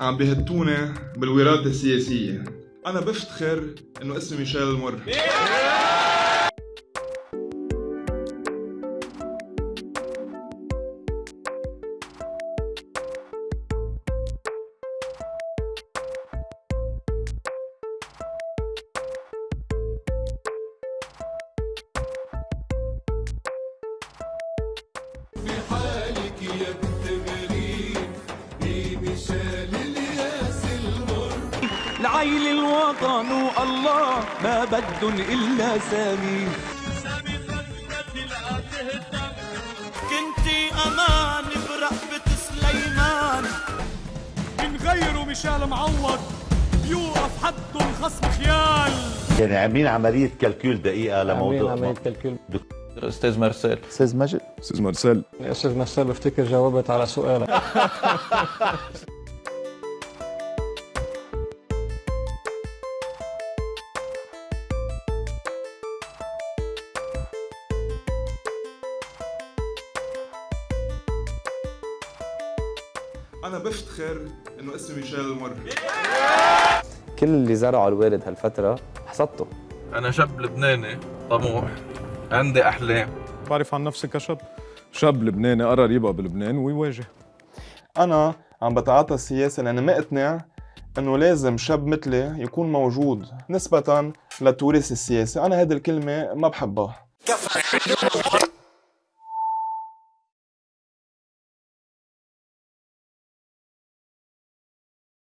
عم بيهتونا بالوراثة السياسية. أنا بفتخر إنه اسمي ميشيل المر. حالك يا الياس المر لعيل الوطن والله ما بدن إلا سامي. كنتي أمان برقبة سليمان. من غيره مشال معوض يوقف حده الخصم خيال. يعني عاملين عملية كالكول دقيقة لموضوع. عملية كالكول أستاذ مارسيل. أستاذ مجد أستاذ مارسيل. أستاذ مرسل بفتكر جاوبت على سؤالك. أنا بفتخر إنه اسمي ميشيل المر كل اللي زرعه الوالد هالفترة حصدته. أنا شاب لبناني طموح عندي أحلام. بعرف عن نفسي كشاب؟ شاب لبناني قرر يبقى بلبنان ويواجه. أنا عم بتعاطى السياسة لأني مقتنع إنه لازم شاب مثلي يكون موجود نسبة للتوريث السياسي، أنا هيدي الكلمة ما بحبها.